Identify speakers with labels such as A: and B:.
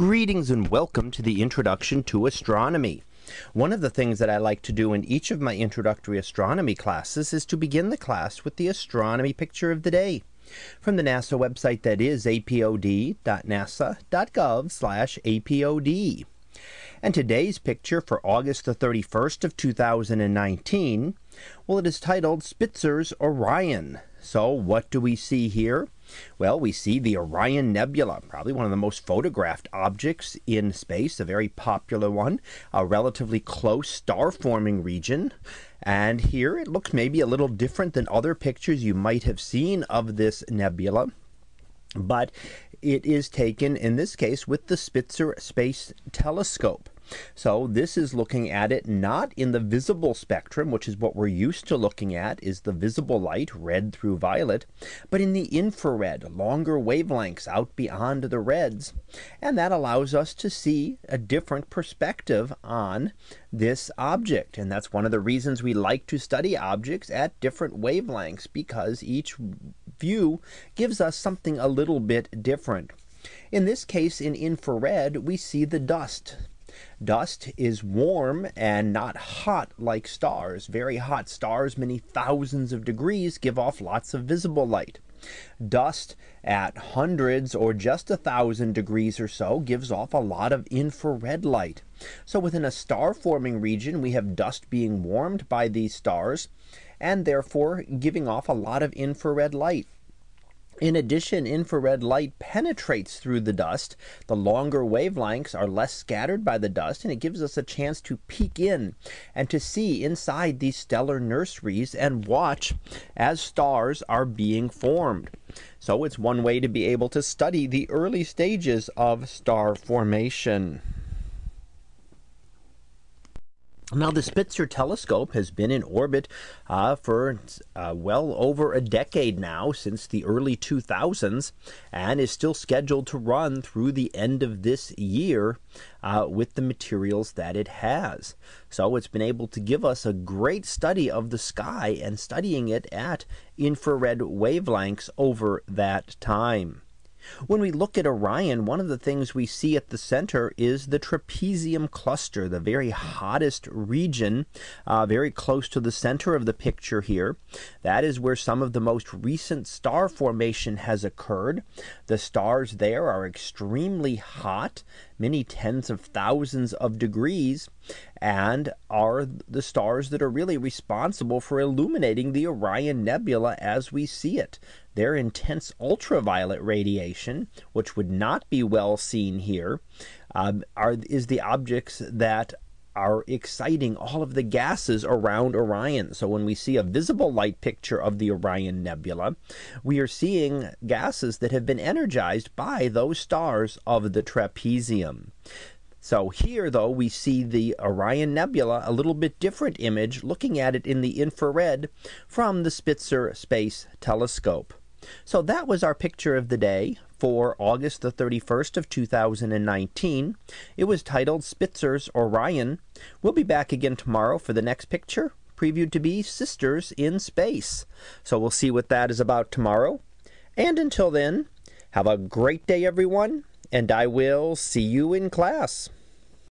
A: Greetings and welcome to the introduction to astronomy. One of the things that I like to do in each of my introductory astronomy classes is to begin the class with the astronomy picture of the day from the NASA website that is apod.nasa.gov apod. And today's picture for August the 31st of 2019, well, it is titled Spitzer's Orion. So what do we see here? Well, we see the Orion Nebula, probably one of the most photographed objects in space, a very popular one, a relatively close star forming region. And here it looks maybe a little different than other pictures you might have seen of this nebula. But it is taken in this case with the Spitzer Space Telescope. So this is looking at it not in the visible spectrum, which is what we're used to looking at is the visible light, red through violet, but in the infrared, longer wavelengths out beyond the reds. And that allows us to see a different perspective on this object. And that's one of the reasons we like to study objects at different wavelengths because each view gives us something a little bit different. In this case, in infrared, we see the dust Dust is warm and not hot like stars. Very hot stars, many thousands of degrees, give off lots of visible light. Dust at hundreds or just a thousand degrees or so gives off a lot of infrared light. So within a star forming region, we have dust being warmed by these stars and therefore giving off a lot of infrared light. In addition, infrared light penetrates through the dust. The longer wavelengths are less scattered by the dust, and it gives us a chance to peek in and to see inside these stellar nurseries and watch as stars are being formed. So it's one way to be able to study the early stages of star formation. Now, the Spitzer telescope has been in orbit uh, for uh, well over a decade now, since the early 2000s, and is still scheduled to run through the end of this year uh, with the materials that it has. So, it's been able to give us a great study of the sky and studying it at infrared wavelengths over that time. When we look at Orion, one of the things we see at the center is the trapezium cluster, the very hottest region, uh, very close to the center of the picture here. That is where some of the most recent star formation has occurred. The stars there are extremely hot many tens of thousands of degrees and are the stars that are really responsible for illuminating the Orion Nebula as we see it. Their intense ultraviolet radiation, which would not be well seen here, um, are, is the objects that are exciting all of the gases around Orion. So when we see a visible light picture of the Orion Nebula, we are seeing gases that have been energized by those stars of the trapezium. So here, though, we see the Orion Nebula, a little bit different image, looking at it in the infrared from the Spitzer Space Telescope. So that was our picture of the day for August the 31st of 2019. It was titled Spitzer's Orion. We'll be back again tomorrow for the next picture, previewed to be Sisters in Space. So we'll see what that is about tomorrow. And until then, have a great day, everyone, and I will see you in class.